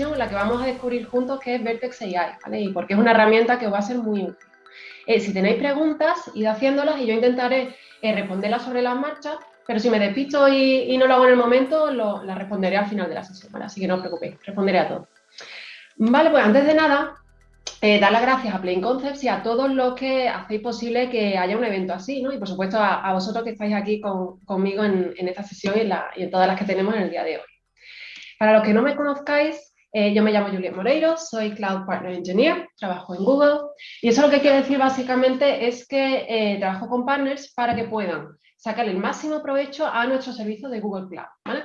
en la que vamos a descubrir juntos qué es Vertex AI. Y porque es una herramienta que va a ser muy útil. Eh, si tenéis preguntas, id haciéndolas y yo intentaré eh, responderlas sobre las marchas, pero si me despisto y, no lo hago en el momento, las responderé al final de la sesión. Así que no os preocupéis, responderé a todo. Vale, pues antes de nada, eh, dar las gracias a Plain Concepts y a todos los que hacéis posible que haya un evento así, ¿no? Y por supuesto a, vosotros que estáis aquí conmigo en, esta sesión y en, todas las que tenemos en el día de hoy. Para los que no me conozcáis, eh, yo me llamo Juliet Moreiro, soy Cloud Partner Engineer, trabajo en Google y eso lo que quiero decir básicamente es que eh, trabajo con partners para que puedan sacar el máximo provecho a nuestro servicio de Google Cloud. ¿vale?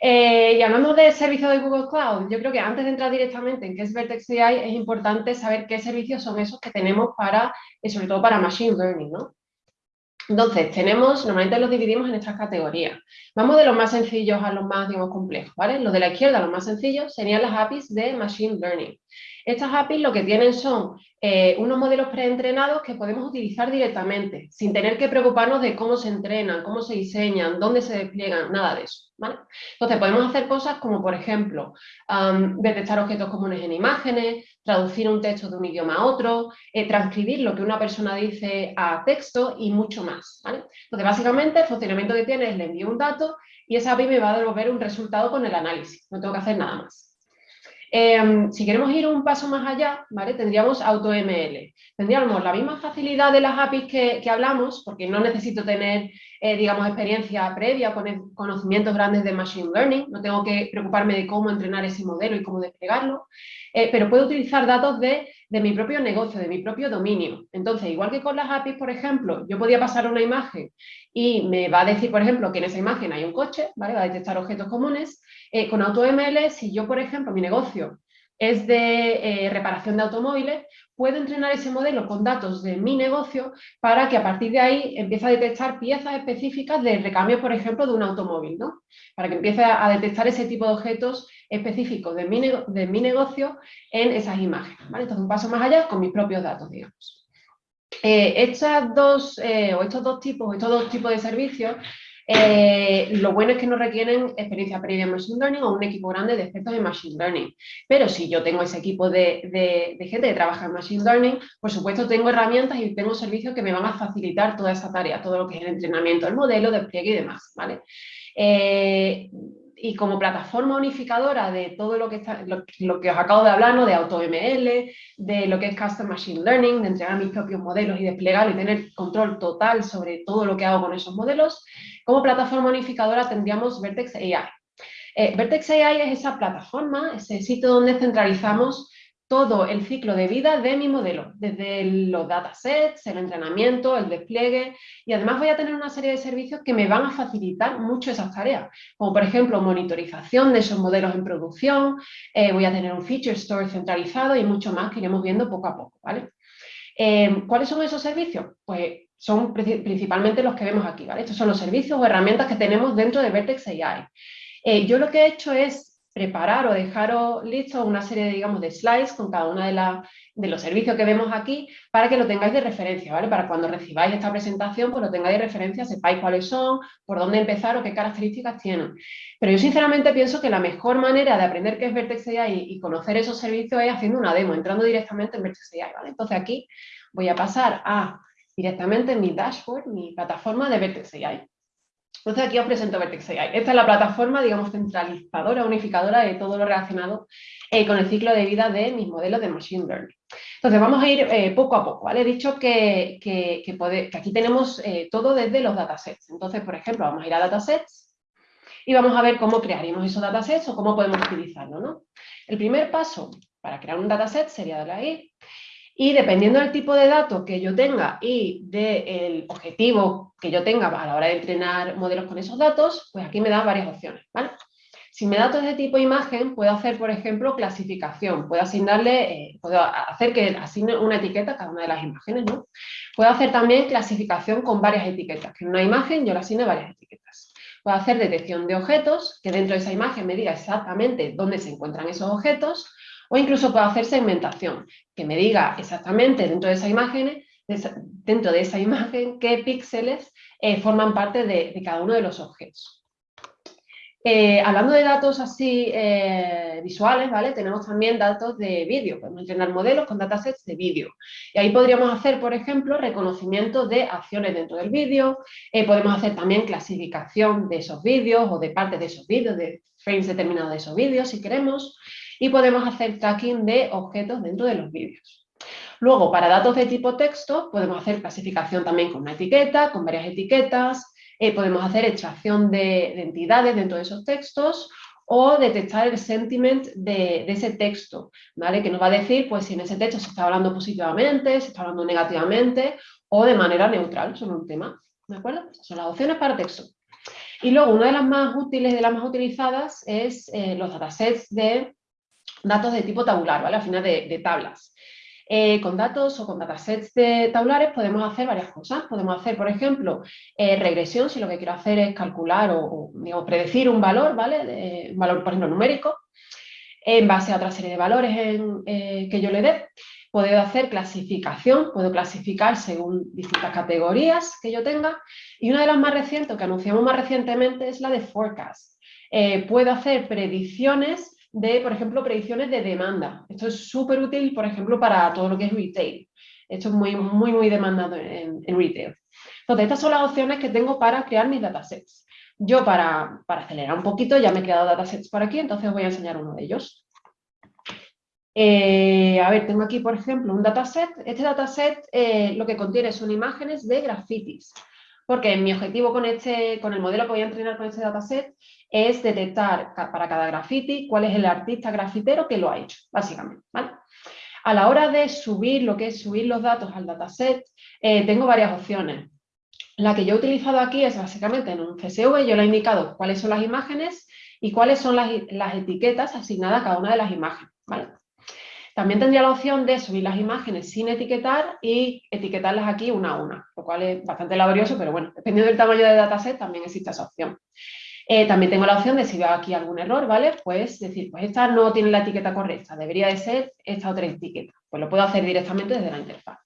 Eh, y hablando de servicios de Google Cloud, yo creo que antes de entrar directamente en qué es Vertex AI, es importante saber qué servicios son esos que tenemos para, eh, sobre todo para Machine Learning, ¿no? Entonces, tenemos, normalmente los dividimos en estas categorías. Vamos de los más sencillos a los más, digamos, complejos, ¿vale? Los de la izquierda, los más sencillos, serían las APIs de Machine Learning. Estas APIs lo que tienen son eh, unos modelos preentrenados que podemos utilizar directamente, sin tener que preocuparnos de cómo se entrenan, cómo se diseñan, dónde se despliegan, nada de eso. Entonces podemos hacer cosas como, por ejemplo, detectar objetos comunes en imágenes, traducir un texto de un idioma a otro, eh, transcribir lo que una persona dice a texto y mucho más. Entonces, básicamente, el funcionamiento que tiene es le envío un dato y esa API me va a devolver un resultado con el análisis. No tengo que hacer nada más. Em, si queremos ir un paso más allá, tendríamos AutoML. Tendríamos la misma facilidad de las APIs que, hablamos, porque no necesito tener, eh, digamos, experiencia previa con conocimientos grandes de Machine Learning, no tengo que preocuparme de cómo entrenar ese modelo y cómo desplegarlo, eh, pero puedo utilizar datos de, de mi propio negocio, de mi propio dominio. Entonces, igual que con las APIs, por ejemplo, yo podía pasar una imagen y me va a decir, por ejemplo, que en esa imagen hay un coche, ¿vale? va a detectar objetos comunes, eh, con AutoML, si yo, por ejemplo, mi negocio es de eh, reparación de automóviles, puedo entrenar ese modelo con datos de mi negocio para que a partir de ahí empiece a detectar piezas específicas de recambio, por ejemplo, de un automóvil, ¿no? Para que empiece a detectar ese tipo de objetos específicos de mi, negocio en esas imágenes, Entonces, un paso más allá con mis propios datos, digamos. Eh, dos, o estos dos tipos, estos dos tipos de servicios eh, lo bueno es que no requieren experiencia previa en Machine Learning o un equipo grande de expertos en Machine Learning. Pero si yo tengo ese equipo de, gente que trabaja en Machine Learning, por supuesto tengo herramientas y tengo servicios que me van a facilitar toda esa tarea, todo lo que es el entrenamiento del modelo, despliegue y demás. ¿vale? Eh, y como plataforma unificadora de todo lo que, está, lo, que os acabo de hablar, ¿no? de AutoML, de lo que es Custom Machine Learning, de entregar mis propios modelos y desplegarlo y tener control total sobre todo lo que hago con esos modelos, como plataforma unificadora tendríamos Vertex AI. Eh, Vertex AI es esa plataforma, ese sitio donde centralizamos todo el ciclo de vida de mi modelo, desde los datasets, el entrenamiento, el despliegue, y además voy a tener una serie de servicios que me van a facilitar mucho esas tareas, como por ejemplo monitorización de esos modelos en producción, eh, voy a tener un feature store centralizado y mucho más que iremos viendo poco a poco, ¿vale? Eh, ¿Cuáles son esos servicios? Pues son principalmente los que vemos aquí, ¿vale? Estos son los servicios o herramientas que tenemos dentro de Vertex AI. Eh, yo lo que he hecho es preparar o dejaros listo una serie, de, digamos, de slides con cada uno de, de, los servicios que vemos aquí para que lo tengáis de referencia, ¿vale? Para cuando recibáis esta presentación, pues lo tengáis de referencia, sepáis cuáles son, por dónde empezar o qué características tienen. Pero yo sinceramente pienso que la mejor manera de aprender qué es Vertex AI y, conocer esos servicios es haciendo una demo, entrando directamente en Vertex AI, ¿vale? Entonces aquí voy a pasar a directamente mi dashboard, mi plataforma de Vertex AI. Entonces aquí os presento Vertex AI. Esta es la plataforma, digamos, centralizadora, unificadora de todo lo relacionado eh, con el ciclo de vida de mis modelos de Machine Learning. Entonces vamos a ir eh, poco a poco, ¿vale? He dicho que, aquí tenemos eh, todo desde los datasets. Entonces, por ejemplo, vamos a ir a datasets y vamos a ver cómo crearíamos esos datasets o cómo podemos utilizarlo, ¿no? El primer paso para crear un dataset sería darle ahí y dependiendo del tipo de datos que yo tenga y del objetivo que yo tenga a la hora de entrenar modelos con esos datos, pues aquí me da varias opciones, ¿vale? Si me datos de tipo imagen, puedo hacer, por ejemplo, clasificación. Puedo asignarle, eh, puedo hacer que asigne una etiqueta a cada una de las imágenes, ¿no? Puedo hacer también clasificación con varias etiquetas, que en una imagen yo le asigne varias etiquetas. Puedo hacer detección de objetos, que dentro de esa imagen me diga exactamente dónde se encuentran esos objetos, o incluso puedo hacer segmentación, que me diga exactamente dentro de esa imagen, dentro de esa imagen qué píxeles eh, forman parte de, cada uno de los objetos. Eh, hablando de datos así eh, visuales, ¿vale? Tenemos también datos de vídeo. Podemos entrenar modelos con datasets de vídeo. Y ahí podríamos hacer, por ejemplo, reconocimiento de acciones dentro del vídeo. Podemos hacer también clasificación de esos vídeos o de partes de esos vídeos, de frames determinados de esos vídeos, si queremos. Y podemos hacer tracking de objetos dentro de los vídeos. Luego, para datos de tipo texto, podemos hacer clasificación también con una etiqueta, con varias etiquetas, eh, podemos hacer extracción de, entidades dentro de esos textos o detectar el sentiment de, ese texto, ¿vale? Que nos va a decir pues, si en ese texto se está hablando positivamente, se está hablando negativamente o de manera neutral sobre un tema, ¿de acuerdo? Son las opciones para texto. Y luego, una de las más útiles, de las más utilizadas, es eh, los datasets de datos de tipo tabular, ¿vale? Al final de tablas. Eh, con datos o con datasets de tabulares podemos hacer varias cosas. Podemos hacer, por ejemplo, eh, regresión, si lo que quiero hacer es calcular o, predecir un valor, ¿vale? un valor, por ejemplo, numérico, en base a otra serie de valores eh, que yo le dé. Puedo hacer clasificación, puedo clasificar según distintas categorías que yo tenga. Y una de las más recientes, que anunciamos más recientemente, es la de forecast. puedo hacer predicciones de, por ejemplo, predicciones de demanda. Esto es súper útil, por ejemplo, para todo lo que es retail. Esto es muy, muy, muy demandado en, retail. Entonces, estas son las opciones que tengo para crear mis datasets. Yo, para, acelerar un poquito, ya me he creado datasets por aquí, entonces voy a enseñar uno de ellos. Eh, a ver, tengo aquí, por ejemplo, un dataset. Este dataset eh, lo que contiene son imágenes de grafitis. Porque mi objetivo con, este, con el modelo que voy a entrenar con este dataset es detectar para cada graffiti cuál es el artista grafitero que lo ha hecho, básicamente. A la hora de subir lo que es subir los datos al dataset, eh, tengo varias opciones. La que yo he utilizado aquí es básicamente en un CSV, yo le he indicado cuáles son las imágenes y cuáles son las, las etiquetas asignadas a cada una de las imágenes. ¿vale? También tendría la opción de subir las imágenes sin etiquetar y etiquetarlas aquí una a una, lo cual es bastante laborioso, pero bueno, dependiendo del tamaño del dataset también existe esa opción. Eh, también tengo la opción de si veo aquí algún error, ¿vale? Pues decir, pues esta no tiene la etiqueta correcta, debería de ser esta otra etiqueta. Pues lo puedo hacer directamente desde la interfaz.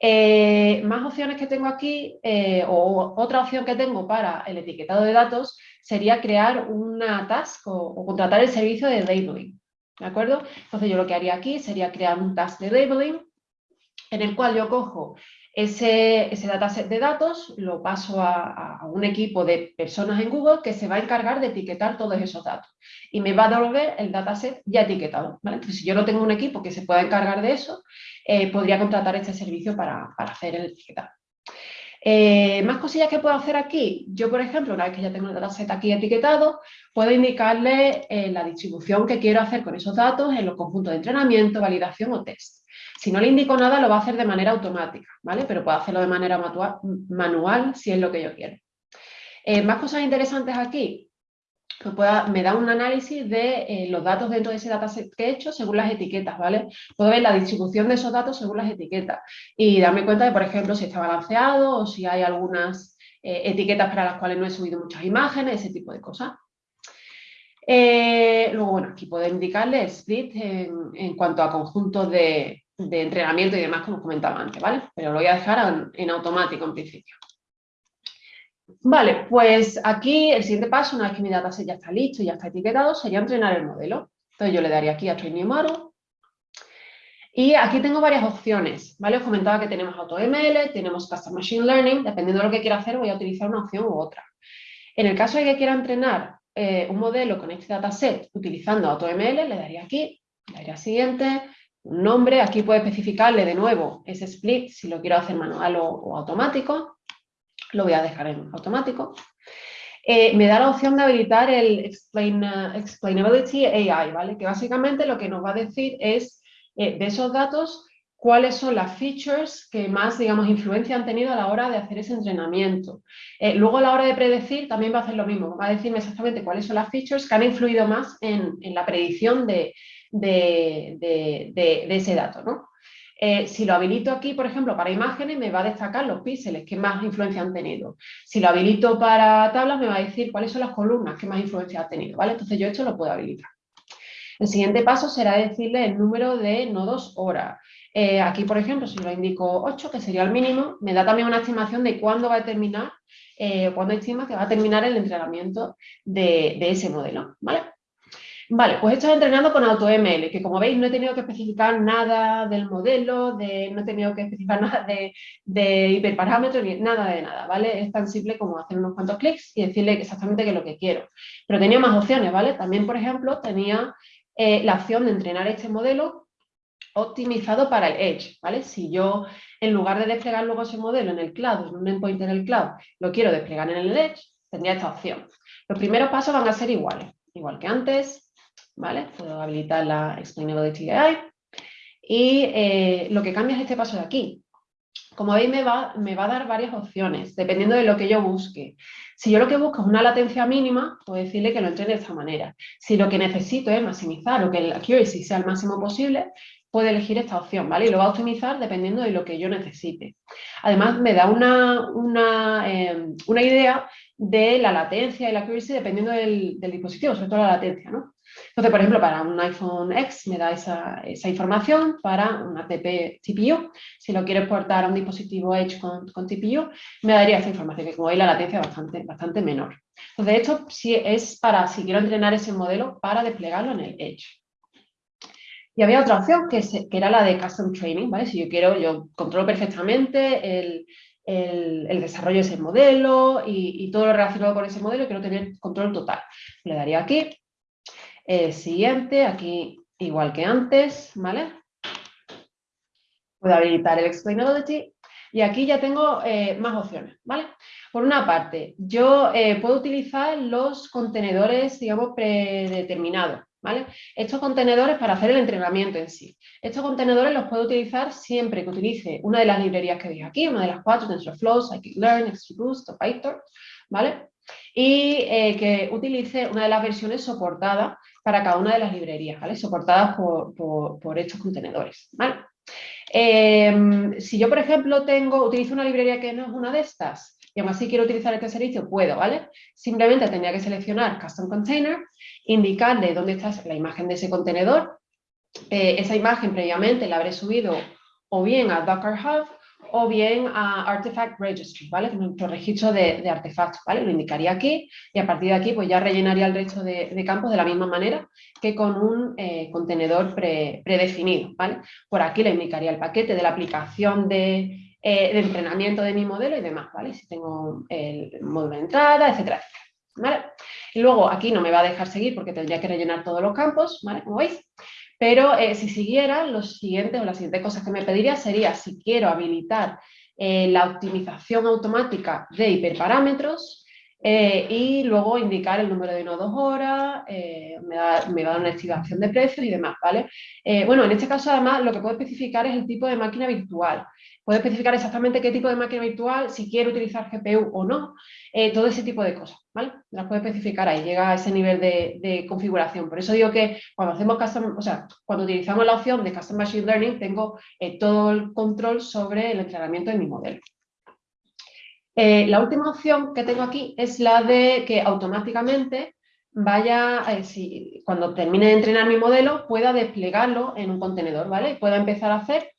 Eh, más opciones que tengo aquí, eh, o otra opción que tengo para el etiquetado de datos, sería crear una task o, o contratar el servicio de labeling. ¿De acuerdo? Entonces yo lo que haría aquí sería crear un task de labeling en el cual yo cojo ese, ese dataset de datos, lo paso a, un equipo de personas en Google que se va a encargar de etiquetar todos esos datos y me va a devolver el dataset ya etiquetado. Entonces, si yo no tengo un equipo que se pueda encargar de eso, eh, podría contratar este servicio para, para hacer el etiquetado. Eh, más cosillas que puedo hacer aquí. Yo, por ejemplo, una vez que ya tengo el dataset aquí etiquetado, puedo indicarle eh, la distribución que quiero hacer con esos datos en los conjuntos de entrenamiento, validación o test. Si no le indico nada, lo va a hacer de manera automática, ¿vale? Pero puedo hacerlo de manera manual si es lo que yo quiero. Eh, más cosas interesantes aquí me da un análisis de eh, los datos dentro de ese dataset que he hecho según las etiquetas, ¿vale? Puedo ver la distribución de esos datos según las etiquetas y darme cuenta de, por ejemplo, si está balanceado o si hay algunas eh, etiquetas para las cuales no he subido muchas imágenes, ese tipo de cosas. Eh, luego, bueno, aquí puedo indicarle split en, cuanto a conjuntos de, entrenamiento y demás, como comentaba antes, ¿vale? Pero lo voy a dejar en automático en principio. Vale, pues aquí el siguiente paso, una vez que mi dataset ya está listo y ya está etiquetado, sería entrenar el modelo. Entonces yo le daría aquí a Training Model. Y aquí tengo varias opciones, ¿vale? Os comentaba que tenemos AutoML, tenemos Custom Machine Learning, dependiendo de lo que quiera hacer voy a utilizar una opción u otra. En el caso de que quiera entrenar eh, un modelo con este dataset utilizando AutoML, le daría aquí, le daría siguiente, un nombre, aquí puede especificarle de nuevo ese split si lo quiero hacer manual o automático lo voy a dejar en automático. Eh, me da la opción de habilitar el Explainability AI, ¿vale? Que básicamente lo que nos va a decir es, eh, de esos datos, cuáles son las features que más, digamos, influencia han tenido a la hora de hacer ese entrenamiento. Eh, luego a la hora de predecir también va a hacer lo mismo, va a decirme exactamente cuáles son las features que han influido más en, la predicción de, de ese dato, ¿no? Eh, si lo habilito aquí, por ejemplo, para imágenes, me va a destacar los píxeles que más influencia han tenido. Si lo habilito para tablas, me va a decir cuáles son las columnas que más influencia han tenido. ¿vale? Entonces yo esto lo puedo habilitar. El siguiente paso será decirle el número de nodos hora. Eh, aquí, por ejemplo, si yo indico 8, que sería el mínimo, me da también una estimación de cuándo va a terminar, eh, cuándo estima que va a terminar el entrenamiento de, de ese modelo, ¿vale? Vale, pues estoy entrenando con AutoML, que como veis no he tenido que especificar nada del modelo, de, no he tenido que especificar nada de, de hiperparámetros, ni nada de nada, ¿vale? Es tan simple como hacer unos cuantos clics y decirle exactamente qué es lo que quiero. Pero tenía más opciones, ¿vale? También, por ejemplo, tenía eh, la opción de entrenar este modelo optimizado para el Edge, ¿vale? Si yo, en lugar de desplegar luego ese modelo en el cloud, en un endpoint en el cloud, lo quiero desplegar en el Edge, tendría esta opción. Los primeros pasos van a ser iguales, igual que antes, ¿vale? Puedo habilitar la Explainability AI. Y eh, lo que cambia es este paso de aquí. Como veis, me va, me va a dar varias opciones, dependiendo de lo que yo busque. Si yo lo que busco es una latencia mínima, puedo decirle que lo entrene de esta manera. Si lo que necesito es maximizar o que el accuracy sea el máximo posible, puedo elegir esta opción, ¿vale? Y lo va a optimizar dependiendo de lo que yo necesite. Además, me da una, una, eh, una idea de la latencia y la accuracy dependiendo del, del, dispositivo, sobre todo la latencia, ¿no? Entonces, por ejemplo, para un iPhone X me da esa, información, para un ATP TPU, si lo quiero exportar a un dispositivo Edge con, con, TPU, me daría esa información, que como veis la latencia es bastante, bastante menor. Entonces, esto sí es para, si quiero entrenar ese modelo, para desplegarlo en el Edge. Y había otra opción que, era la de Custom Training, ¿vale? Si yo quiero, yo controlo perfectamente el, desarrollo de ese modelo y, y, todo lo relacionado con ese modelo, quiero tener control total. Le daría aquí eh, siguiente, aquí igual que antes, ¿vale? Puedo habilitar el explainability y aquí ya tengo eh, más opciones, ¿vale? Por una parte, yo eh, puedo utilizar los contenedores, digamos, predeterminados, ¿vale? Estos contenedores para hacer el entrenamiento en sí. Estos contenedores los puedo utilizar siempre que utilice una de las librerías que veis aquí, una de las cuatro, TensorFlow, Scikit-Learn, XGBoost o PyTorch, ¿vale? Y que utilice una de las versiones soportadas para cada una de las librerías, ¿vale? soportadas por, estos contenedores. ¿vale? Em, si yo, por ejemplo, tengo, utilizo una librería que no es una de estas, y aún así quiero utilizar este servicio, puedo, ¿vale? Simplemente tendría que seleccionar Custom Container, indicarle dónde está la imagen de ese contenedor. Eh, esa imagen previamente la habré subido o bien a Docker Hub o bien a Artifact Registry, ¿vale? nuestro registro de, artefactos, ¿vale? Lo indicaría aquí y a partir de aquí pues ya rellenaría el resto de, campos de la misma manera que con un eh, contenedor predefinido, ¿vale? Por aquí le indicaría el paquete de la aplicación de, eh, de, entrenamiento de mi modelo y demás, ¿vale? Si tengo el módulo de entrada, etcétera, etcétera, ¿vale? Y luego aquí no me va a dejar seguir porque tendría que rellenar todos los campos, ¿vale? Como veis. Pero eh, si siguiera, los siguientes o las siguientes cosas que me pediría sería si quiero habilitar eh, la optimización automática de hiperparámetros eh, y luego indicar el número de nodos hora, me, da, me da una estimación de precios y demás, ¿vale? bueno, en este caso además lo que puedo especificar es el tipo de máquina virtual. Puedo especificar exactamente qué tipo de máquina virtual, si quiero utilizar GPU o no, todo ese tipo de cosas, ¿vale? Las puedo especificar ahí, llega a ese nivel de, configuración. Por eso digo que cuando hacemos custom, o sea, cuando utilizamos la opción de Custom Machine Learning, tengo eh, todo el control sobre el entrenamiento de mi modelo. Eh, la última opción que tengo aquí es la de que automáticamente vaya, si, cuando termine de entrenar mi modelo, pueda desplegarlo en un contenedor, ¿vale? Y pueda empezar a hacer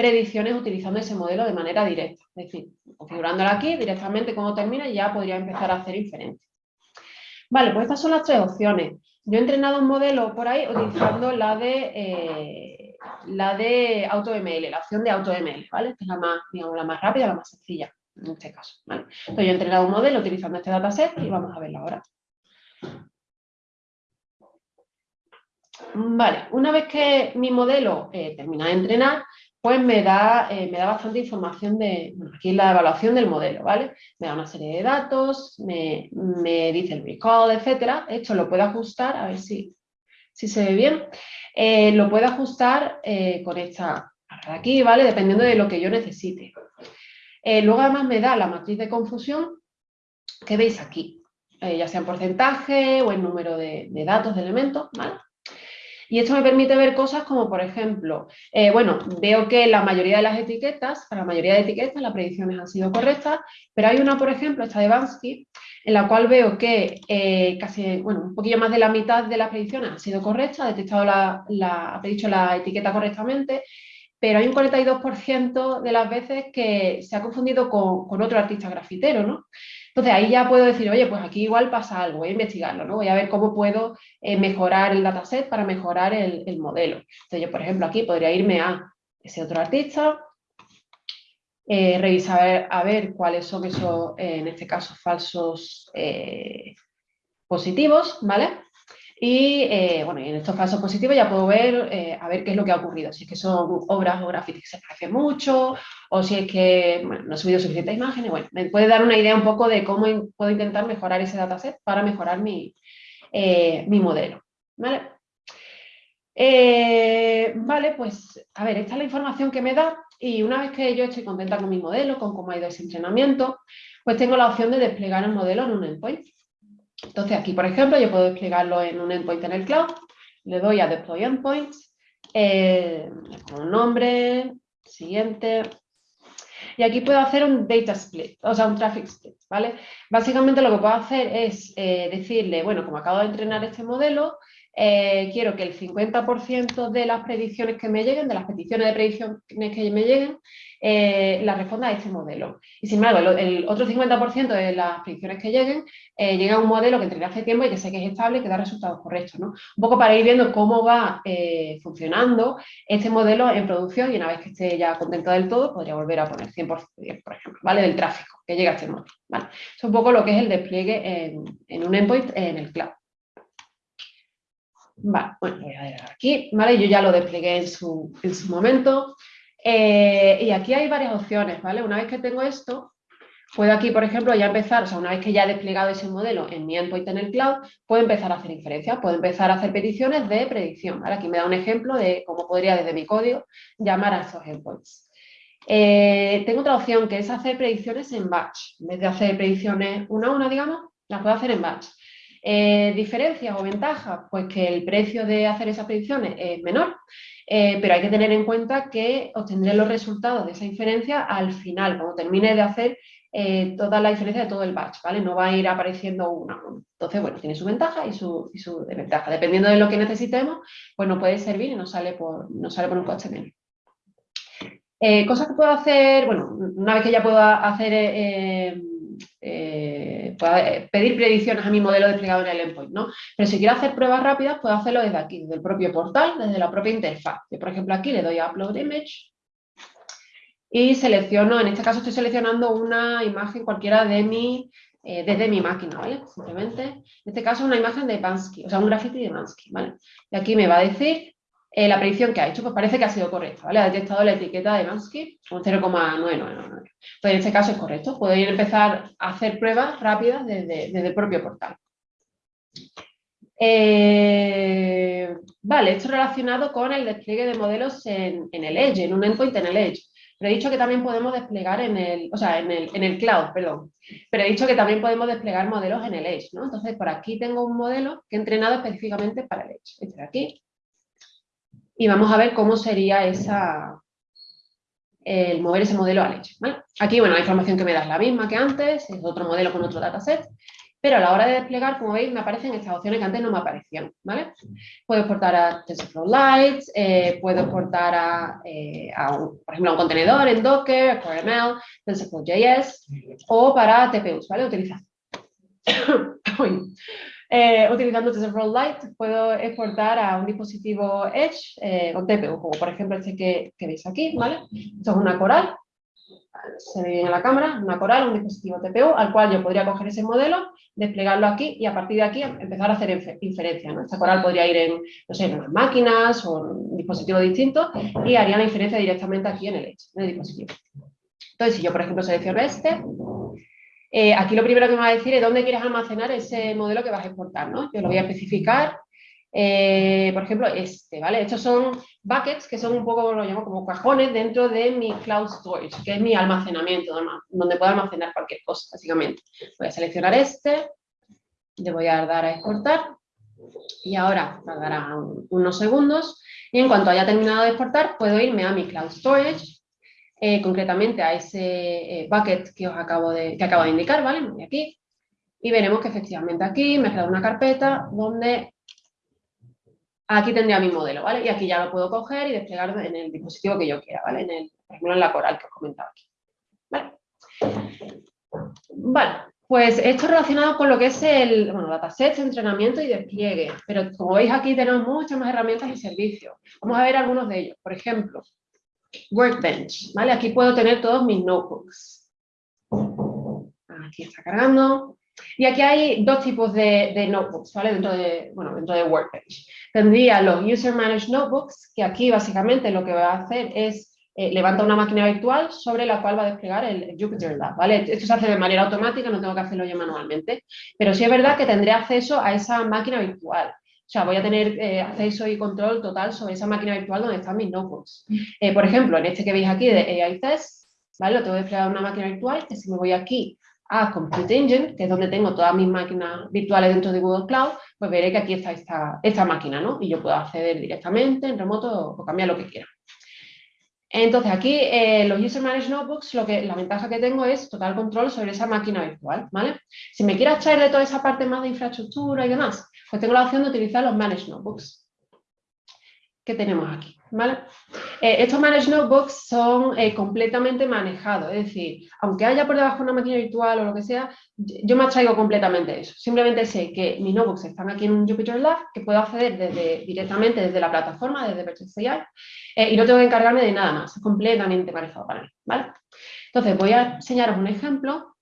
predicciones utilizando ese modelo de manera directa. Es decir, configurándolo aquí directamente cuando termina ya podría empezar a hacer inferencia. Vale, pues estas son las tres opciones. Yo he entrenado un modelo por ahí utilizando la de, eh, la de AutoML, la opción de AutoML, ¿vale? Que es la más, digamos, la más rápida, la más sencilla en este caso. Entonces yo he entrenado un modelo utilizando este dataset y vamos a verlo ahora. Vale, una vez que mi modelo eh, termina de entrenar, pues me da, eh, me da bastante información de, bueno, aquí la evaluación del modelo, ¿vale? Me da una serie de datos, me, dice el recall, etcétera. Esto lo puedo ajustar, a ver si, si se ve bien. Eh, lo puedo ajustar eh, con esta aquí, ¿vale? Dependiendo de lo que yo necesite. luego además me da la matriz de confusión que veis aquí, ya sea en porcentaje o en número de, de datos, de elementos, ¿vale? Y esto me permite ver cosas como, por ejemplo, eh, bueno, veo que la mayoría de las etiquetas, para la mayoría de etiquetas las predicciones han sido correctas, pero hay una, por ejemplo, esta de Bansky, en la cual veo que eh, casi, bueno, un poquillo más de la mitad de las predicciones han sido correctas, ha detectado la, predicho la etiqueta correctamente, pero hay un 42% de las veces que se ha confundido con, otro artista grafitero, ¿no? Entonces ahí ya puedo decir, oye, pues aquí igual pasa algo, voy a investigarlo, ¿no? Voy a ver cómo puedo eh, mejorar el dataset para mejorar el, modelo. Entonces yo, por ejemplo, aquí podría irme a ese otro artista, eh, revisar a ver cuáles son esos, eh, en este caso, falsos positivos, ¿vale? Y eh, bueno, en estos casos positivos ya puedo ver eh, a ver qué es lo que ha ocurrido, si es que son obras o gráficos que se parecen mucho, o si es que no he subido suficientes imágenes, bueno, me puede dar una idea un poco de cómo puedo intentar mejorar ese dataset para mejorar mi, eh, mi modelo, vale, pues a ver, esta es la información que me da. Y una vez que yo estoy contenta con mi modelo, con cómo ha ido ese entrenamiento, pues tengo la opción de desplegar el modelo en un endpoint. Entonces aquí, por ejemplo, yo puedo desplegarlo en un endpoint en el cloud, le doy a Deploy Endpoints, eh, un nombre, siguiente, y aquí puedo hacer un data split, o sea, un traffic split, ¿vale? Básicamente lo que puedo hacer es eh, decirle, bueno, como acabo de entrenar este modelo, eh, quiero que el 50% de las predicciones que me lleguen, de las peticiones de predicciones que me lleguen, eh, las responda a este modelo. Y sin embargo, el, otro 50% de las predicciones que lleguen, eh, llega a un modelo que entrené hace tiempo y que sé que es estable y que da resultados correctos. ¿no? Un poco para ir viendo cómo va funcionando este modelo en producción y una vez que esté ya contento del todo, podría volver a poner 100%, por ejemplo, ¿vale? Del tráfico que llega a este modelo. ¿vale? Es un poco lo que es el despliegue en un endpoint en el cloud. Bueno, voy a ver aquí, ¿vale? Yo ya lo desplegué en su, en su momento. Eh, y aquí hay varias opciones, ¿vale? Una vez que tengo esto, puedo aquí, por ejemplo, ya empezar, o sea, una vez que ya he desplegado ese modelo en mi endpoint en el cloud, puedo empezar a hacer inferencias, puedo empezar a hacer peticiones de predicción, ¿vale? Aquí me da un ejemplo de cómo podría desde mi código llamar a estos endpoints. Eh, tengo otra opción que es hacer predicciones en batch. En vez de hacer predicciones una a una, digamos, las puedo hacer en batch. Eh, ¿Diferencias o ventajas? Pues que el precio de hacer esas predicciones es menor, eh, pero hay que tener en cuenta que obtendré los resultados de esa inferencia al final, cuando termine de hacer eh, toda la diferencia de todo el batch, ¿vale? No va a ir apareciendo una. Entonces, bueno, tiene su ventaja y su, desventaja. Dependiendo de lo que necesitemos, pues nos puede servir y nos sale por, sale por un coste menos. cosas que puedo hacer, bueno, una vez que ya puedo hacer eh, pueda pedir predicciones a mi modelo desplegado en el endpoint, ¿no? Pero si quiero hacer pruebas rápidas, puedo hacerlo desde aquí, desde el propio portal, desde la propia interfaz. Yo, por ejemplo, aquí le doy a Upload Image y selecciono, en este caso estoy seleccionando una imagen cualquiera de mi, eh, desde mi máquina, ¿vale? Simplemente, en este caso una imagen de Bansky, o sea, un graffiti de Bansky, ¿vale? Y aquí me va a decir eh, la predicción que ha hecho, pues parece que ha sido correcta, ¿vale? Ha detectado la etiqueta de Bansky un 0,999. Pues en este caso es correcto. Puedo empezar a hacer pruebas rápidas desde, el propio portal. Eh, vale, esto relacionado con el despliegue de modelos en, el Edge, en un endpoint en el Edge. Pero he dicho que también podemos desplegar en el, o sea, en el, en el cloud, perdón. Pero he dicho que también podemos desplegar modelos en el Edge, ¿no? Entonces, por aquí tengo un modelo que he entrenado específicamente para el Edge. Este de aquí y vamos a ver cómo sería el mover ese modelo a leche. Aquí, bueno, la información que me da es la misma que antes, es otro modelo con otro dataset, pero a la hora de desplegar, como veis, me aparecen estas opciones que antes no me aparecían, ¿vale? Puedo exportar a TensorFlow Lights, eh, puedo exportar a, eh, por ejemplo, a un contenedor en Docker, CoreML, TensorFlow.js, o para TPUs, ¿vale? Utilizar. Eh, utilizando TensorFlow Lite puedo exportar a un dispositivo Edge eh, con TPU, como por ejemplo este que, veis aquí, ¿vale? Esto es una coral, se ve bien en la cámara, una coral, un dispositivo TPU, al cual yo podría coger ese modelo, desplegarlo aquí y a partir de aquí empezar a hacer inferencia, ¿no? Esta coral podría ir en, no sé, en unas máquinas o en un dispositivo distinto y haría la inferencia directamente aquí en el Edge, en el dispositivo. Entonces, si yo, por ejemplo, selecciono este, eh, aquí lo primero que me va a decir es dónde quieres almacenar ese modelo que vas a exportar, ¿no? Yo lo voy a especificar, eh, por ejemplo, este, ¿vale? Estos son buckets que son un poco, lo llamo como cajones dentro de mi cloud storage, que es mi almacenamiento, donde puedo almacenar cualquier cosa, básicamente. Voy a seleccionar este, le voy a dar a exportar, y ahora tardará unos segundos, y en cuanto haya terminado de exportar, puedo irme a mi cloud storage, eh, concretamente a ese eh, bucket que os acabo de, que acabo de indicar, ¿vale? Aquí y veremos que efectivamente aquí me ha creado una carpeta donde aquí tendría mi modelo, ¿vale? Y aquí ya lo puedo coger y desplegar en el dispositivo que yo quiera, ¿vale? En el, por ejemplo, en la coral que os comentaba aquí. Vale, pues esto relacionado con lo que es el bueno, dataset, entrenamiento y despliegue, pero como veis aquí tenemos muchas más herramientas y servicios. Vamos a ver algunos de ellos. Por ejemplo, Workbench, ¿vale? Aquí puedo tener todos mis notebooks. Aquí está cargando. Y aquí hay dos tipos de, notebooks, ¿vale? Dentro de, bueno, dentro de Workbench. Tendría los User Managed Notebooks, que aquí básicamente lo que va a hacer es eh, levanta una máquina virtual sobre la cual va a desplegar el Jupyter Lab, ¿vale? Esto se hace de manera automática, no tengo que hacerlo yo manualmente, pero sí es verdad que tendré acceso a esa máquina virtual. O sea, voy a tener eh, acceso y control total sobre esa máquina virtual donde están mis notebooks. Eh, por ejemplo, en este que veis aquí de AI Test, ¿vale? Lo tengo desplegado en una máquina virtual, que si me voy aquí a Compute Engine, que es donde tengo todas mis máquinas virtuales dentro de Google Cloud, pues veré que aquí está esta, máquina, ¿no? Y yo puedo acceder directamente en remoto o cambiar lo que quiera. Entonces aquí eh, los User Managed Notebooks, lo que, la ventaja que tengo es total control sobre esa máquina virtual, ¿vale? Si me quiero echar de toda esa parte más de infraestructura y demás, pues tengo la opción de utilizar los Managed Notebooks que tenemos aquí. ¿vale? Eh, estos Managed Notebooks son eh, completamente manejados, es decir, aunque haya por debajo una máquina virtual o lo que sea, yo me traigo completamente eso. Simplemente sé que mis notebooks están aquí en un Jupyter Lab, que puedo acceder directamente desde la plataforma, desde Vertex AI, eh, y no tengo que encargarme de nada más, es completamente manejado para mí. ¿vale? Entonces voy a enseñaros un ejemplo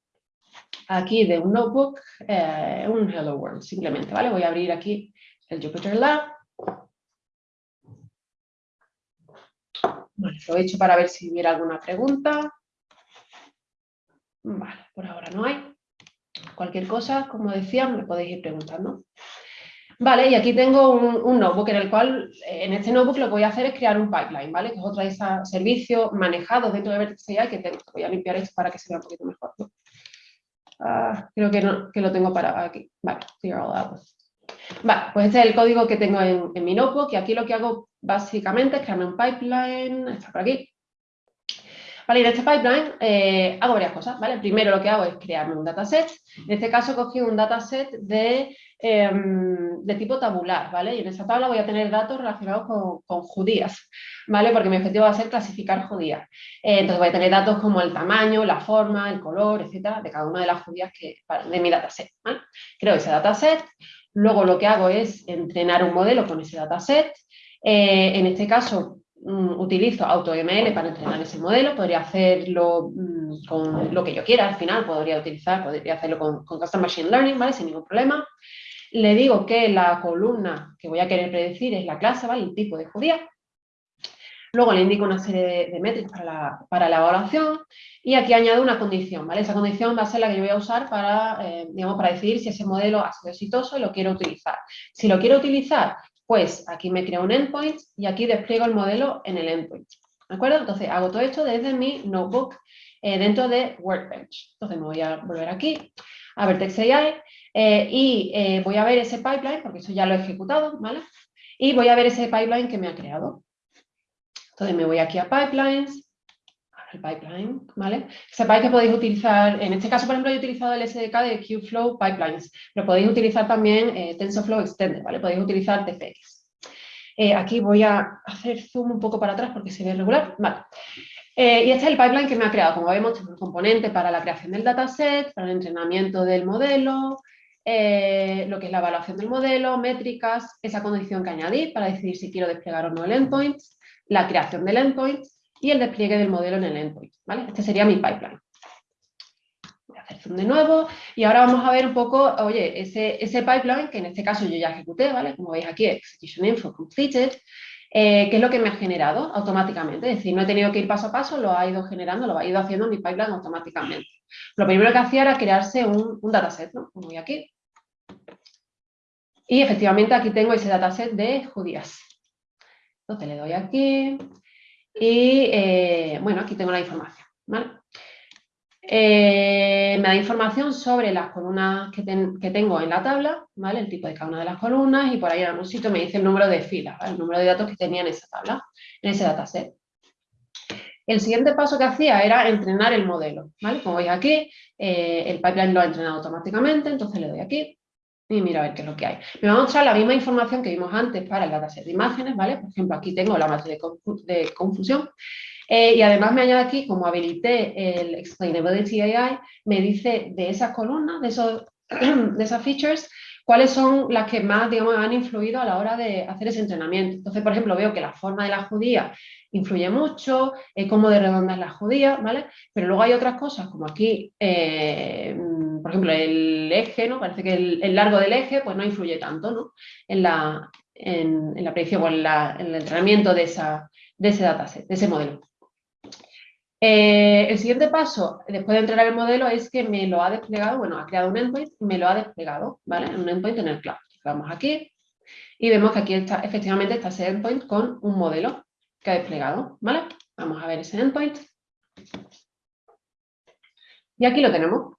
aquí de un notebook, un Hello World, simplemente, ¿vale? Voy a abrir aquí el Jupyter Lab, Vale, aprovecho para ver si hubiera alguna pregunta. Vale, por ahora no hay. Cualquier cosa, como decía, me podéis ir preguntando. Vale, y aquí tengo un, notebook en el cual, en este notebook lo que voy a hacer es crear un pipeline, ¿vale? Que es otro de esos servicios manejados dentro de AI que. Voy a limpiar esto para que se vea un poquito mejor. Ah, creo que, no, que lo tengo para aquí. Vale, clear all out. Vale, pues este es el código que tengo en, mi notebook y aquí lo que hago básicamente es crearme un pipeline, está por aquí. Vale, y en este pipeline eh, hago varias cosas, ¿vale? Primero lo que hago es crearme un dataset. En este caso cogido un dataset de, em, de tipo tabular, ¿vale? Y en esa tabla voy a tener datos relacionados con, judías, ¿vale? Porque mi objetivo va a ser clasificar judías. Eh, entonces voy a tener datos como el tamaño, la forma, el color, etcétera, de cada una de las judías que, de mi dataset. Creo ese dataset, Luego lo que hago es entrenar un modelo con ese dataset. Eh, en este caso mm, utilizo AutoML para entrenar ese modelo. Podría hacerlo mm, con lo que yo quiera al final. Podría utilizar, podría hacerlo con, Custom Machine Learning, ¿vale? Sin ningún problema. Le digo que la columna que voy a querer predecir es la clase, ¿vale? El tipo de judía. Luego le indico una serie de, métricas para la, evaluación y aquí añado una condición, ¿vale? Esa condición va a ser la que yo voy a usar para, eh, digamos, para decidir si ese modelo ha sido exitoso y lo quiero utilizar. Si lo quiero utilizar, pues aquí me creo un endpoint y aquí despliego el modelo en el endpoint. ¿De acuerdo? Entonces hago todo esto desde mi notebook eh, dentro de Workbench. Entonces me voy a volver aquí a Vertex AI eh, y voy a ver ese pipeline, porque eso ya lo he ejecutado, ¿vale? Y voy a ver ese pipeline que me ha creado. Entonces me voy aquí a Pipelines, el pipeline, ¿vale? Sepáis que podéis utilizar, en este caso, por ejemplo, he utilizado el SDK de Qflow Pipelines, pero podéis utilizar también eh, TensorFlow Extended, ¿vale? Podéis utilizar TFX. Eh, aquí voy a hacer zoom un poco para atrás porque se ve regular, vale. Eh, y este es el pipeline que me ha creado. Como vemos, tengo un componente para la creación del dataset, para el entrenamiento del modelo, lo que es la evaluación del modelo, métricas, esa condición que añadí para decidir si quiero desplegar o no el endpoint, la creación del endpoint y el despliegue del modelo en el endpoint. ¿vale? Este sería mi pipeline. Voy a hacer zoom de nuevo y ahora vamos a ver un poco, oye, ese, ese pipeline que en este caso yo ya ejecuté, ¿vale? Como veis aquí, execution info completed, eh, ¿qué es lo que me ha generado automáticamente? Es decir, no he tenido que ir paso a paso, lo ha ido generando, lo ha ido haciendo mi pipeline automáticamente. Lo primero que hacía era crearse un, dataset, ¿no? Voy aquí. Y efectivamente aquí tengo ese dataset de judías. Entonces le doy aquí y, eh, bueno, aquí tengo la información, eh, me da información sobre las columnas que, tengo en la tabla, ¿vale? El tipo de cada una de las columnas y por ahí en algún sitio me dice el número de filas, el número de datos que tenía en esa tabla, en ese dataset. El siguiente paso que hacía era entrenar el modelo, ¿vale? Como veis aquí, eh, el pipeline lo ha entrenado automáticamente, entonces le doy aquí y mira a ver qué es lo que hay. Me va a mostrar la misma información que vimos antes para el dataset de imágenes, ¿vale? Por ejemplo, aquí tengo la matriz de, confusión. Eh, y además me añade aquí, como habilité el Explainability AI, me dice de esas columnas, de, esos, esas features, cuáles son las que más, digamos, han influido a la hora de hacer ese entrenamiento. Entonces, por ejemplo, veo que la forma de la judía influye mucho, eh, cómo de redonda es la judía, ¿vale? Pero luego hay otras cosas, como aquí, eh, por ejemplo, el eje, ¿no? Parece que el, largo del eje, pues no influye tanto, ¿no? En la, en, la predicción o en, el entrenamiento de, esa, de ese dataset, de ese modelo. Eh, el siguiente paso, después de entrenar el modelo, es que me lo ha desplegado, bueno, ha creado un endpoint me lo ha desplegado, ¿vale? Un endpoint en el cloud. Vamos aquí y vemos que aquí está, efectivamente está ese endpoint con un modelo que ha desplegado, ¿vale? Vamos a ver ese endpoint. Y aquí lo tenemos.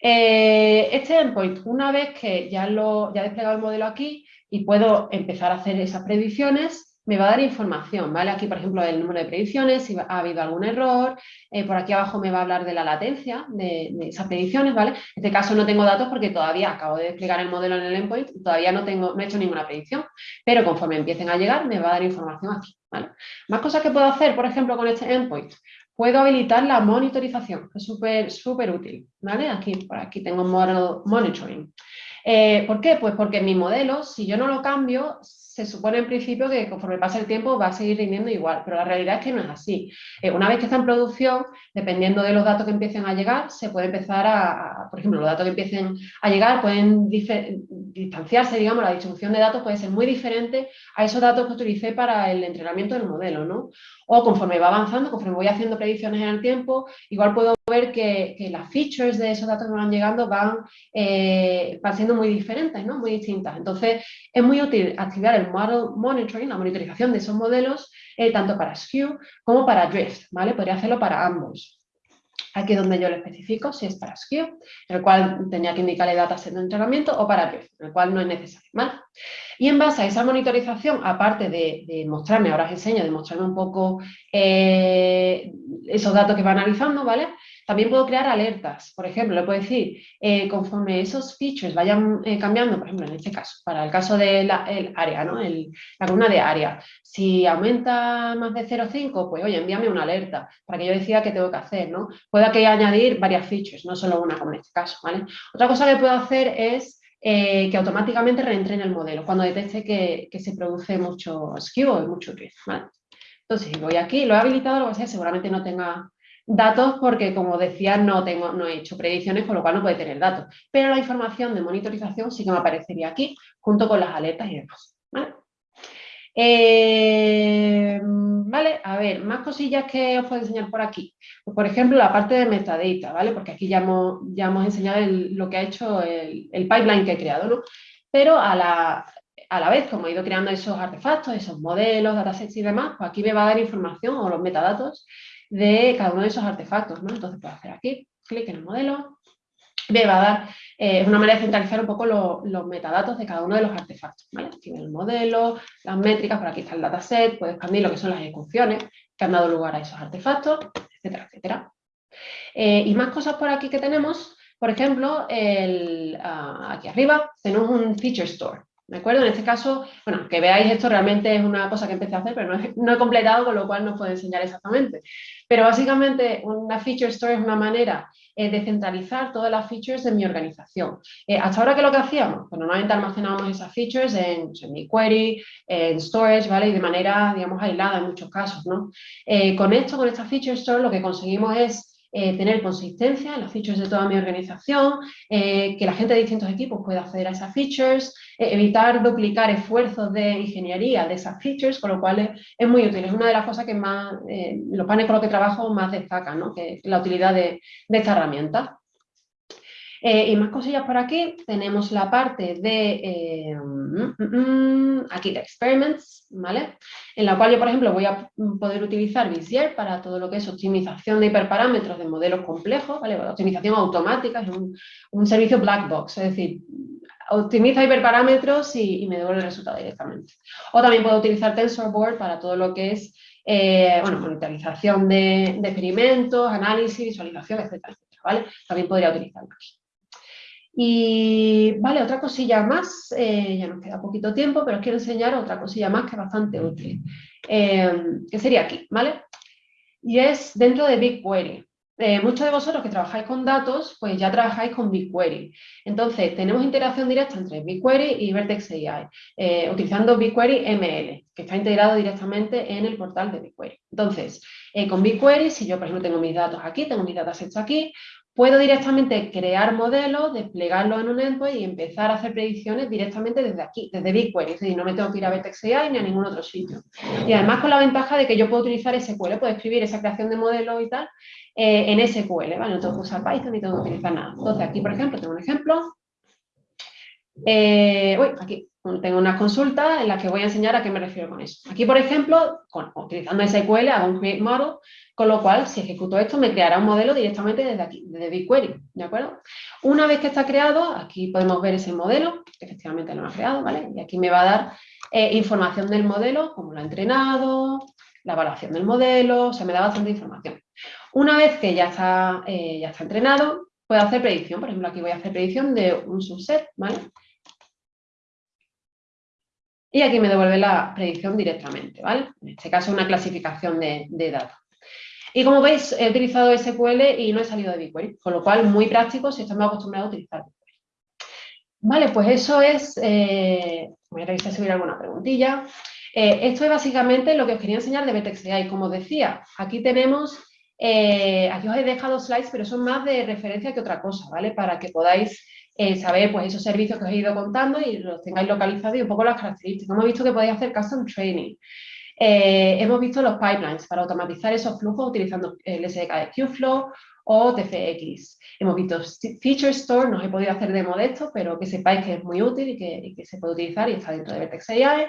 Eh, este endpoint, una vez que ya, lo, ya he desplegado el modelo aquí y puedo empezar a hacer esas predicciones, me va a dar información, ¿vale? Aquí, por ejemplo, el número de predicciones, si ha habido algún error, eh, por aquí abajo me va a hablar de la latencia de, esas predicciones, ¿vale? En este caso no tengo datos porque todavía acabo de desplegar el modelo en el endpoint, todavía no, tengo, no he hecho ninguna predicción, pero conforme empiecen a llegar me va a dar información aquí, ¿vale? Más cosas que puedo hacer, por ejemplo, con este endpoint, puedo habilitar la monitorización, es súper, súper útil, ¿vale? Aquí, por aquí tengo model monitoring. Eh, ¿Por qué? Pues porque mi modelo, si yo no lo cambio, se supone en principio que conforme pasa el tiempo va a seguir rindiendo igual, pero la realidad es que no es así. Eh, una vez que está en producción, dependiendo de los datos que empiecen a llegar, se puede empezar a, por ejemplo, los datos que empiecen a llegar pueden distanciarse, digamos, la distribución de datos puede ser muy diferente a esos datos que utilicé para el entrenamiento del modelo, ¿no? O conforme va avanzando, conforme voy haciendo predicciones en el tiempo, igual puedo ver que, las features de esos datos que van llegando van, eh, van siendo muy diferentes, ¿no? muy distintas. Entonces, es muy útil activar el model monitoring, la monitorización de esos modelos, eh, tanto para Skew como para Drift, ¿vale? Podría hacerlo para ambos. Aquí es donde yo lo especifico, si es para Skew, el cual tenía que indicarle dataset de entrenamiento, o para Drift, el cual no es necesario. ¿vale? Y en base a esa monitorización, aparte de, mostrarme, ahora os enseño, de mostrarme un poco eh, esos datos que va analizando, ¿vale? También puedo crear alertas, por ejemplo, le puedo decir, eh, conforme esos features vayan eh, cambiando, por ejemplo, en este caso, para el caso del área, ¿no? la columna de área, si aumenta más de 0,5, pues oye, envíame una alerta para que yo decida qué tengo que hacer, ¿no? Puedo que añadir varias features, no solo una como en este caso, ¿vale? Otra cosa que puedo hacer es eh, que automáticamente reentrene el modelo cuando detecte que, se produce mucho skew o mucho drift, ¿vale? Entonces, si voy aquí, lo he habilitado, lo que sea, seguramente no tenga datos porque, como decía, no, tengo, no he hecho predicciones, con lo cual no puede tener datos. Pero la información de monitorización sí que me aparecería aquí, junto con las alertas y demás. ¿vale? Eh, vale, a ver, más cosillas que os puedo enseñar por aquí. Pues, por ejemplo, la parte de metadata, ¿vale? Porque aquí ya hemos, ya hemos enseñado lo que ha hecho el, pipeline que he creado, ¿no? Pero a la, a la vez, como he ido creando esos artefactos, esos modelos, datasets y demás, pues aquí me va a dar información o los metadatos de cada uno de esos artefactos, ¿no? Entonces puedo hacer aquí, clic en el modelo, me va a dar, eh, una manera de centralizar un poco los metadatos de cada uno de los artefactos, ¿vale? Aquí el modelo, las métricas, por aquí está el dataset, puedo expandir lo que son las ejecuciones que han dado lugar a esos artefactos, etcétera, etcétera. Eh, y más cosas por aquí que tenemos, por ejemplo, el, ah, aquí arriba tenemos un feature store, ¿De acuerdo? En este caso, bueno, que veáis esto realmente es una cosa que empecé a hacer, pero no he, completado, con lo cual no puedo enseñar exactamente. Pero básicamente una feature store es una manera eh, de centralizar todas las features de mi organización. Eh, hasta ahora, ¿qué lo que hacíamos? Pues normalmente almacenábamos esas features en, mi query, en storage, ¿vale? Y de manera, digamos, aislada en muchos casos, ¿no? Eh, con esto, con esta feature store, lo que conseguimos es eh, tener consistencia en las features de toda mi organización, eh, que la gente de distintos equipos pueda acceder a esas features, eh, evitar duplicar esfuerzos de ingeniería de esas features, con lo cual es, muy útil. Es una de las cosas que más, los panes con los que trabajo más destacan, ¿no? que la utilidad de, de esta herramienta. Eh, y más cosillas por aquí, tenemos la parte de, eh, mm, mm, mm, aquí de experiments, ¿vale? En la cual yo, por ejemplo, voy a poder utilizar Vizier para todo lo que es optimización de hiperparámetros de modelos complejos, ¿vale? Optimización automática, es un, servicio black box, es decir, optimiza hiperparámetros y, me devuelve el resultado directamente. O también puedo utilizar TensorBoard para todo lo que es, eh, bueno, monitorización de, de, experimentos, análisis, visualización, etcétera, etcétera, ¿vale? También podría utilizarlo aquí. Y vale, otra cosilla más, eh, ya nos queda poquito tiempo, pero os quiero enseñar otra cosilla más que es bastante útil, eh, que sería aquí, ¿vale? Y es dentro de BigQuery. Eh, muchos de vosotros que trabajáis con datos, pues ya trabajáis con BigQuery. Entonces, tenemos interacción directa entre BigQuery y Vertex AI, utilizando BigQuery ML, que está integrado directamente en el portal de BigQuery. Entonces, con BigQuery, si yo, por ejemplo, tengo mis datos aquí, tengo mis datasets aquí, Puedo directamente crear modelos, desplegarlos en un endpoint y empezar a hacer predicciones directamente desde aquí, desde BigQuery. Es decir, no me tengo que ir a Vertex AI ni a ningún otro sitio. Y además con la ventaja de que yo puedo utilizar SQL, puedo escribir esa creación de modelos y tal eh, en SQL, ¿vale? No tengo que usar Python ni tengo que utilizar nada. Entonces aquí, por ejemplo, tengo un ejemplo. Eh, aquí tengo unas consultas en las que voy a enseñar a qué me refiero con eso. Aquí, por ejemplo, utilizando SQL hago un create model, con lo cual, si ejecuto esto, me creará un modelo directamente desde aquí, desde BigQuery, ¿de acuerdo? Una vez que está creado, aquí podemos ver ese modelo, efectivamente lo hemos creado, ¿vale? Y aquí me va a dar eh, información del modelo, cómo lo ha entrenado, la evaluación del modelo, o sea, me da bastante información. Una vez que ya está, eh, ya está entrenado, puedo hacer predicción. Por ejemplo, aquí voy a hacer predicción de un subset, ¿vale? Y aquí me devuelve la predicción directamente, ¿vale? En este caso una clasificación de, datos. Y como veis, he utilizado SQL y no he salido de BigQuery, con lo cual muy práctico si estamos acostumbrados a utilizar BigQuery. Vale, pues eso es, eh, voy a revisar si hubiera alguna preguntilla. Eh, esto es básicamente lo que os quería enseñar de AI. Como decía, aquí tenemos, eh, aquí os he dejado slides, pero son más de referencia que otra cosa, ¿vale? Para que podáis eh, saber pues, esos servicios que os he ido contando y los tengáis localizados y un poco las características. Hemos visto que podéis hacer custom training. Eh, hemos visto los pipelines para automatizar esos flujos utilizando el SDK de Qflow o TFX. Hemos visto Feature Store, no he podido hacer demo de esto, pero que sepáis que es muy útil y que, se puede utilizar y está dentro de Vertex AI.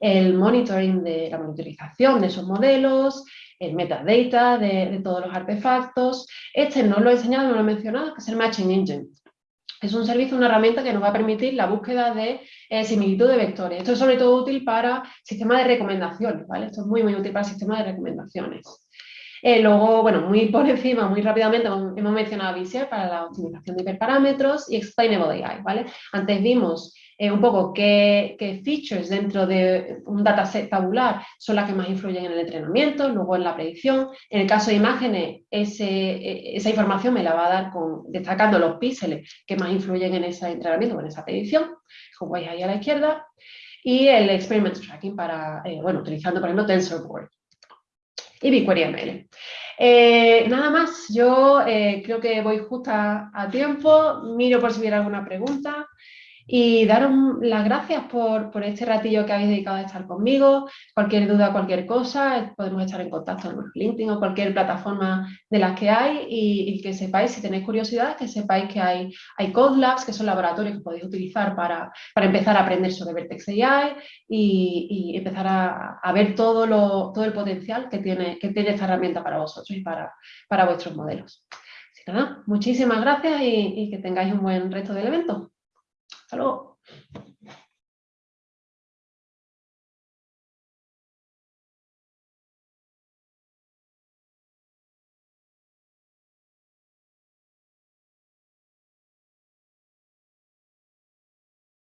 El monitoring de la monitorización de esos modelos, el metadata de, de todos los artefactos. Este no lo he enseñado, no lo he mencionado, que es el Matching Engine. Es un servicio, una herramienta que nos va a permitir la búsqueda de eh, similitud de vectores. Esto es sobre todo útil para sistemas de recomendaciones, ¿vale? Esto es muy, muy útil para sistemas de recomendaciones. Eh, luego, bueno, muy por encima, muy rápidamente, hemos mencionado Visier para la optimización de hiperparámetros y Explainable AI, ¿vale? Antes vimos eh, un poco qué, features dentro de un dataset tabular son las que más influyen en el entrenamiento, luego en la predicción. En el caso de imágenes, e, esa información me la va a dar con, destacando los píxeles que más influyen en ese entrenamiento o en esa predicción, como veis ahí a la izquierda. Y el experiment tracking para, eh, bueno, utilizando por ejemplo TensorBoard y BigQuery ML. Eh, nada más, yo creo que voy justo a, tiempo, miro por si hubiera alguna pregunta. Y daros las gracias por, este ratillo que habéis dedicado a estar conmigo. Cualquier duda, cualquier cosa, podemos estar en contacto en LinkedIn o cualquier plataforma de las que hay y, que sepáis, si tenéis curiosidad, que sepáis que hay, hay Code Labs, que son laboratorios que podéis utilizar para, empezar a aprender sobre Vertex AI y, empezar a, ver todo, lo, todo el potencial que tiene, que tiene esta herramienta para vosotros y para, para vuestros modelos. Así que nada, muchísimas gracias y que tengáis un buen resto del evento. Hasta luego.